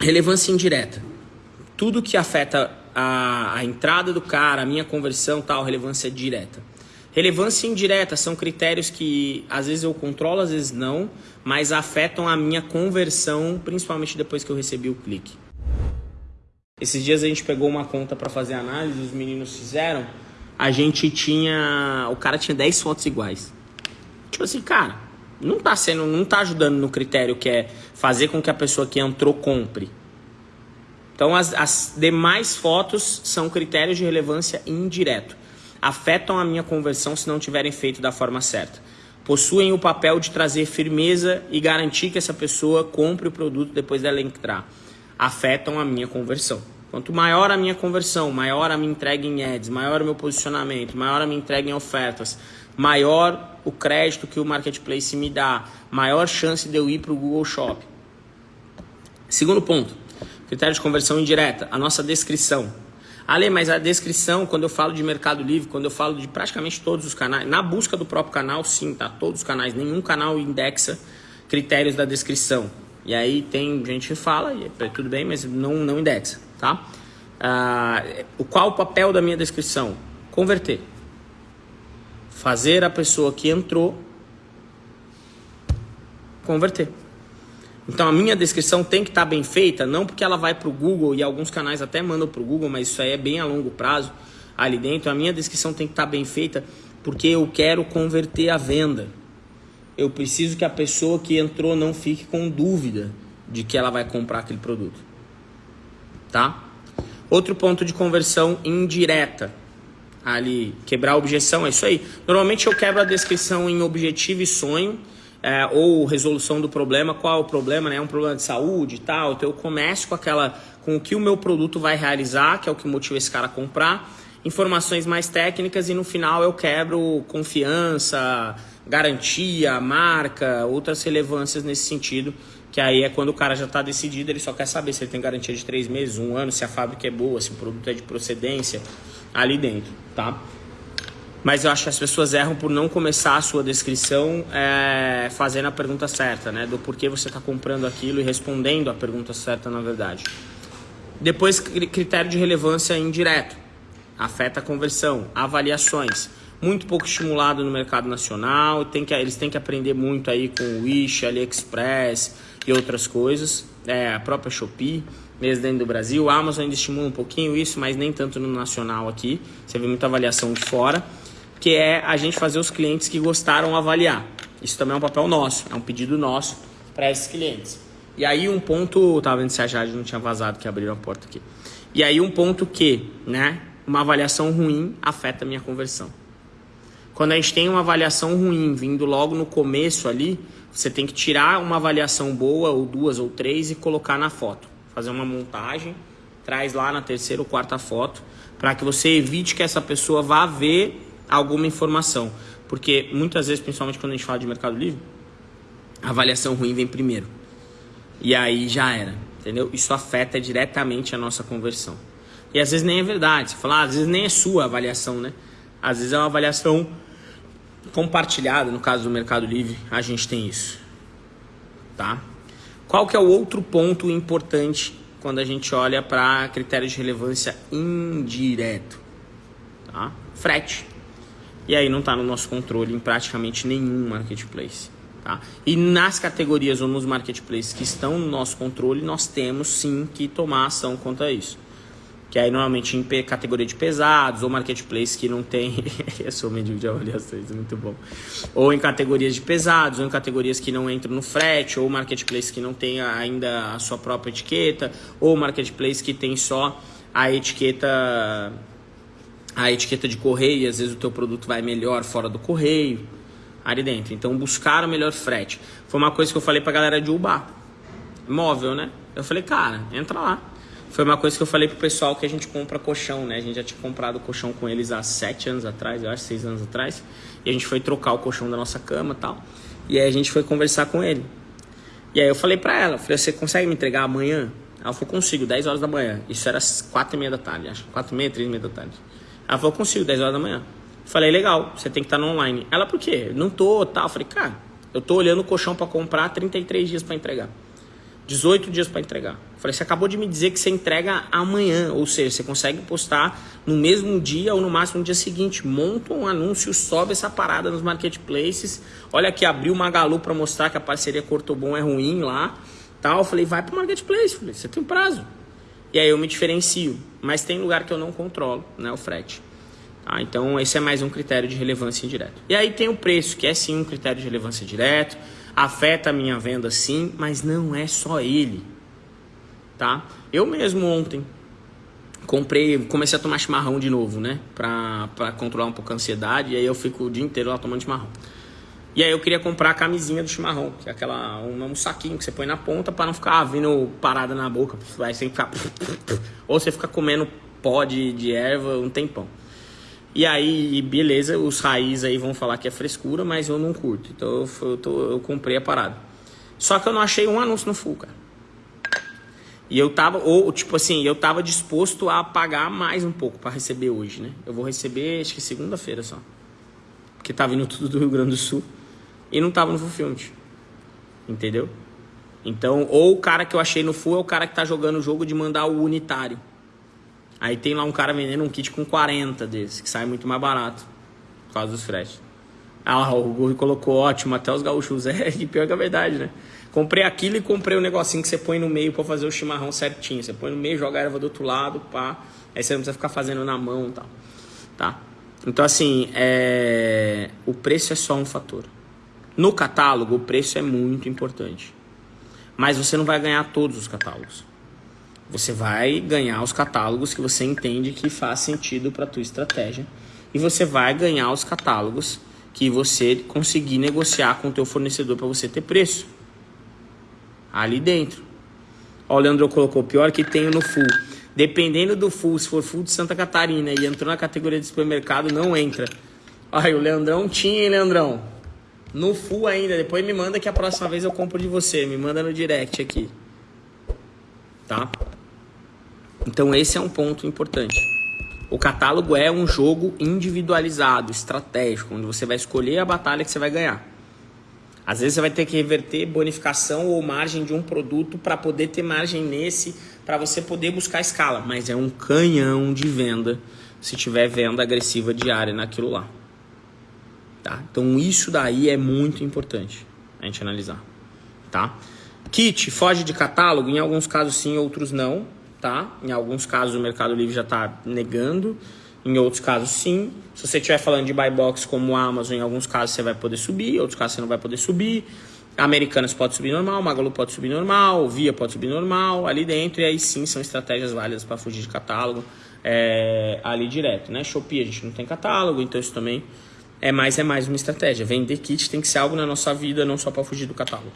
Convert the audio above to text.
Relevância indireta. Tudo que afeta a, a entrada do cara, a minha conversão, tal, relevância direta. Relevância indireta são critérios que às vezes eu controlo, às vezes não, mas afetam a minha conversão, principalmente depois que eu recebi o clique. Esses dias a gente pegou uma conta para fazer análise, os meninos fizeram, a gente tinha, o cara tinha 10 fotos iguais. Tipo assim, cara, não tá sendo, não tá ajudando no critério que é fazer com que a pessoa que entrou compre. Então as, as demais fotos são critérios de relevância indireto. Afetam a minha conversão se não tiverem feito da forma certa. Possuem o papel de trazer firmeza e garantir que essa pessoa compre o produto depois dela entrar. Afetam a minha conversão. Quanto maior a minha conversão, maior a minha entrega em ads, maior o meu posicionamento, maior a minha entrega em ofertas, maior o crédito que o marketplace me dá, maior chance de eu ir para o Google Shop. Segundo ponto, critério de conversão indireta, a nossa descrição. Ale, mas a descrição, quando eu falo de Mercado Livre, quando eu falo de praticamente todos os canais, na busca do próprio canal, sim, tá? Todos os canais, nenhum canal indexa critérios da descrição. E aí tem gente que fala, e é tudo bem, mas não, não indexa, tá? Ah, qual o papel da minha descrição? Converter. Fazer a pessoa que entrou converter. Então a minha descrição tem que estar tá bem feita, não porque ela vai para o Google e alguns canais até mandam para o Google, mas isso aí é bem a longo prazo ali dentro. A minha descrição tem que estar tá bem feita porque eu quero converter a venda. Eu preciso que a pessoa que entrou não fique com dúvida de que ela vai comprar aquele produto. Tá? Outro ponto de conversão indireta. Ali, quebrar a objeção, é isso aí. Normalmente eu quebro a descrição em objetivo e sonho é, ou resolução do problema, qual é o problema, né? É um problema de saúde e tal. Então eu começo com aquela, com o que o meu produto vai realizar, que é o que motiva esse cara a comprar, informações mais técnicas e no final eu quebro confiança, garantia, marca, outras relevâncias nesse sentido, que aí é quando o cara já está decidido, ele só quer saber se ele tem garantia de três meses, um ano, se a fábrica é boa, se o produto é de procedência ali dentro, tá? Mas eu acho que as pessoas erram por não começar a sua descrição é, fazendo a pergunta certa, né? Do porquê você está comprando aquilo e respondendo a pergunta certa, na verdade. Depois, critério de relevância indireto. Afeta a conversão. Avaliações. Muito pouco estimulado no mercado nacional. Tem que, eles têm que aprender muito aí com o Wish, AliExpress e outras coisas. É, a própria Shopee, mesmo dentro do Brasil. A Amazon ainda estimula um pouquinho isso, mas nem tanto no nacional aqui. Você vê muita avaliação de fora que é a gente fazer os clientes que gostaram avaliar. Isso também é um papel nosso, é um pedido nosso para esses clientes. E aí um ponto, tava vendo se a Jade não tinha vazado que abriu a porta aqui. E aí um ponto que, né, uma avaliação ruim afeta a minha conversão. Quando a gente tem uma avaliação ruim vindo logo no começo ali, você tem que tirar uma avaliação boa, ou duas ou três, e colocar na foto. Fazer uma montagem, traz lá na terceira ou quarta foto, para que você evite que essa pessoa vá ver alguma informação. Porque muitas vezes, principalmente quando a gente fala de Mercado Livre, a avaliação ruim vem primeiro. E aí já era, entendeu? Isso afeta diretamente a nossa conversão. E às vezes nem é verdade. Você fala, ah, às vezes nem é sua avaliação, né? Às vezes é uma avaliação compartilhada, no caso do Mercado Livre, a gente tem isso. Tá? Qual que é o outro ponto importante quando a gente olha para critérios de relevância indireto? Tá? Frete. E aí não está no nosso controle em praticamente nenhum marketplace. Tá? E nas categorias ou nos marketplaces que estão no nosso controle, nós temos sim que tomar ação contra isso. Que aí normalmente em categoria de pesados ou marketplace que não tem. Eu sou mendigo de avaliações, muito bom. Ou em categorias de pesados, ou em categorias que não entram no frete, ou marketplace que não tem ainda a sua própria etiqueta, ou marketplace que tem só a etiqueta a etiqueta de correio, e às vezes o teu produto vai melhor fora do correio, ali dentro. Então, buscar o melhor frete. Foi uma coisa que eu falei pra galera de Uber. Móvel, né? Eu falei, cara, entra lá. Foi uma coisa que eu falei pro pessoal que a gente compra colchão, né? A gente já tinha comprado colchão com eles há sete anos atrás, eu acho, seis anos atrás. E a gente foi trocar o colchão da nossa cama e tal. E aí a gente foi conversar com ele. E aí eu falei pra ela, falei, você consegue me entregar amanhã? Ela falou, consigo, 10 horas da manhã. Isso era quatro e meia da tarde, acho. Quatro e meia, três e meia da tarde. Ela falou, consigo, 10 horas da manhã. Falei, legal, você tem que estar no online. Ela, por quê? Não tô, tal. Tá. Falei, cara, eu tô olhando o colchão para comprar 33 dias para entregar. 18 dias para entregar. falei, você acabou de me dizer que você entrega amanhã, ou seja, você consegue postar no mesmo dia ou no máximo no dia seguinte. Monta um anúncio, sobe essa parada nos marketplaces. Olha aqui, abriu uma Magalu para mostrar que a parceria Cortobon é ruim lá. Tal. Eu falei, vai pro marketplace, falei, você tem prazo. E aí eu me diferencio. Mas tem lugar que eu não controlo, né? O frete. Tá? Então esse é mais um critério de relevância indireta. E aí tem o preço, que é sim um critério de relevância direto. Afeta a minha venda sim, mas não é só ele. Tá? Eu mesmo ontem comprei, comecei a tomar chimarrão de novo, né? Pra, pra controlar um pouco a ansiedade. E aí eu fico o dia inteiro lá tomando chimarrão. E aí eu queria comprar a camisinha do chimarrão, que é aquela um, um saquinho que você põe na ponta para não ficar vindo parada na boca, vai sem ficar ou você fica comendo pó de, de erva um tempão. E aí, beleza, os raízes aí vão falar que é frescura, mas eu não curto. Então eu, eu, tô, eu comprei a parada. Só que eu não achei um anúncio no full, cara. E eu tava, ou tipo assim, eu tava disposto a pagar mais um pouco para receber hoje, né? Eu vou receber, acho que segunda-feira só. Porque tá vindo tudo do Rio Grande do Sul e não tava no Fulfillment. Entendeu? Então, ou o cara que eu achei no Full é o cara que tá jogando o jogo de mandar o unitário. Aí tem lá um cara vendendo um kit com 40 desses, que sai muito mais barato. Por causa dos fretes. Ah, o Guri colocou ótimo, até os gaúchos. É, e pior que a verdade, né? Comprei aquilo e comprei o um negocinho que você põe no meio para fazer o chimarrão certinho. Você põe no meio, joga a erva do outro lado, pá. Aí você não precisa ficar fazendo na mão e tal. Tá? Então, assim, é... o preço é só um fator. No catálogo, o preço é muito importante. Mas você não vai ganhar todos os catálogos. Você vai ganhar os catálogos que você entende que faz sentido para a tua estratégia. E você vai ganhar os catálogos que você conseguir negociar com o teu fornecedor para você ter preço. Ali dentro. Ó, o Leandro colocou, pior que tenho no full. Dependendo do full, se for full de Santa Catarina e entrou na categoria de supermercado, não entra. Ai, o Leandrão tinha, hein, Leandrão? No full ainda. Depois me manda que a próxima vez eu compro de você. Me manda no direct aqui. Tá? Então esse é um ponto importante. O catálogo é um jogo individualizado, estratégico, onde você vai escolher a batalha que você vai ganhar. Às vezes você vai ter que reverter bonificação ou margem de um produto para poder ter margem nesse, para você poder buscar escala. Mas é um canhão de venda se tiver venda agressiva diária naquilo lá. Tá? Então isso daí é muito importante a gente analisar. Tá? Kit foge de catálogo, em alguns casos sim, outros não. Tá? Em alguns casos o Mercado Livre já está negando, em outros casos sim. Se você estiver falando de buy box como Amazon, em alguns casos você vai poder subir, em outros casos você não vai poder subir. Americanas pode subir normal, Magalu pode subir normal, Via pode subir normal ali dentro, e aí sim são estratégias válidas para fugir de catálogo é, ali direto, né? Shopee a gente não tem catálogo, então isso também é mais, é mais uma estratégia. Vender kit tem que ser algo na nossa vida, não só para fugir do catálogo.